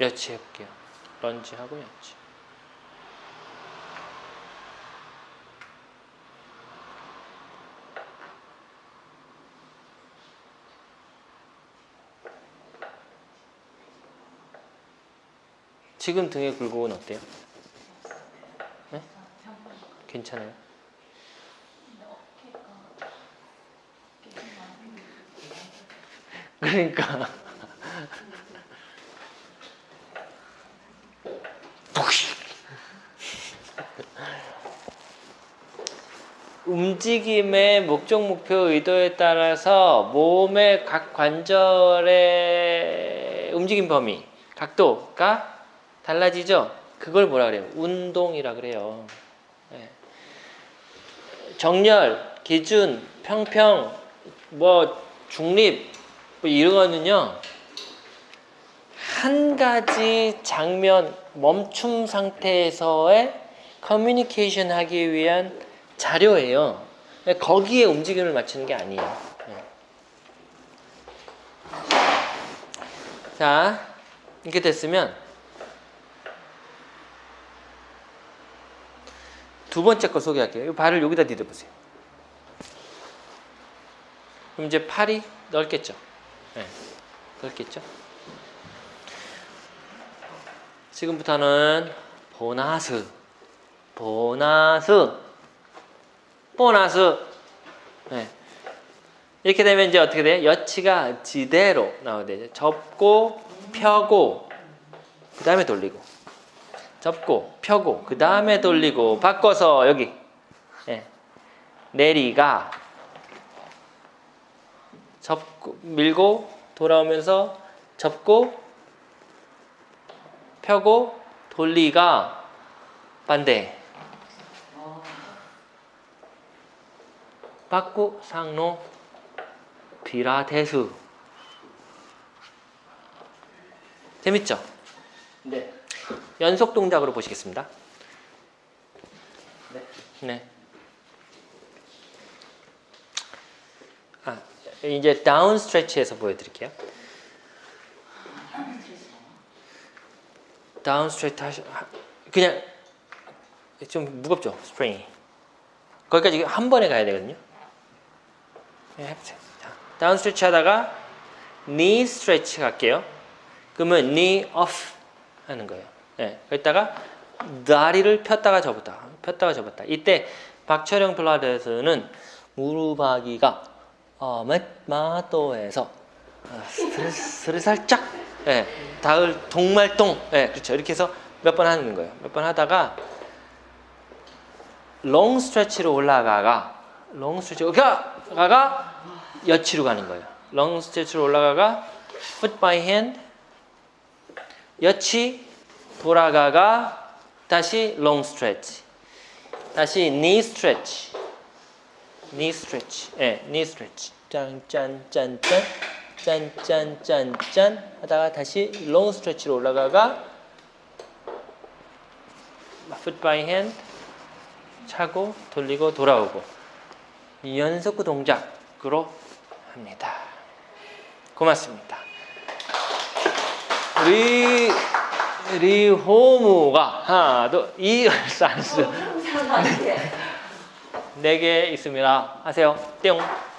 여치 해볼게요. 런지하고 여치. 지금 등의 굴곡은 어때요? 네? 괜찮아요? 그러니까 움직임의 목적, 목표, 의도에 따라서 몸의 각 관절의 움직임 범위, 각도가 달라지죠? 그걸 뭐라 그래요? 운동이라 그래요. 네. 정렬, 기준, 평평, 뭐 중립 뭐 이런 거는요. 한 가지 장면 멈춤 상태에서의 커뮤니케이션 하기 위한 자료예요. 거기에 움직임을 맞추는 게 아니에요. 네. 자, 이렇게 됐으면 두 번째 거 소개할게요. 이 발을 여기다 디뎌보세요. 그럼 이제 팔이 넓겠죠? 네, 넓겠죠? 지금부터는 보나스, 보나스, 보나스. 네. 이렇게 되면 이제 어떻게 돼요? 여치가 지대로 나오게 되죠. 접고, 펴고, 그 다음에 돌리고. 접고, 펴고, 그 다음에 돌리고, 바꿔서 여기. 네. 내리가. 접고, 밀고, 돌아오면서 접고, 펴고, 돌리가 반대. 바꾸 상로 피라테스 재밌죠? 네. 연속 동작으로 보시겠습니다. 네. 네. 아, 이제 다운 스트레치에서 보여드릴게요. 다운 스트레치 하시, 하- 그냥 좀 무겁죠? 스프링이. 거기까지 한 번에 가야 되거든요. 네, 다운 스트레치 하다가 니 스트레치 갈게요. 그러면 니 off 하는 거예요. 네, 그랬다가 다리를 폈다가 접었다. 폈다가 접었다. 이때 박철영 필라테스는 무릎하기가 어, 마토에서 어, 스트레스를 살짝 예, 닿을 동말동 예, 그렇죠. 이렇게 해서 몇 번 하는 거예요. 몇 번 하다가 롱 스트레치로 올라가가 롱 스트레치 로 가가 여치로 가는 거예요. 롱 스트레치로 올라가가 foot by hand. 여치 돌아가가 다시 롱 스트레치 다시 knee stretch. knee stretch. 예, knee stretch. 짠짠짠짠. 짠짠짠짠. 하다가 다시 롱 스트레치로 올라가가 foot by hand. 차고 돌리고 돌아오고. 이 연속 동작으로 합니다. 고맙습니다. 리 리호무가 하나 둘 이 산수 네개 있습니다. 하세요. 뿅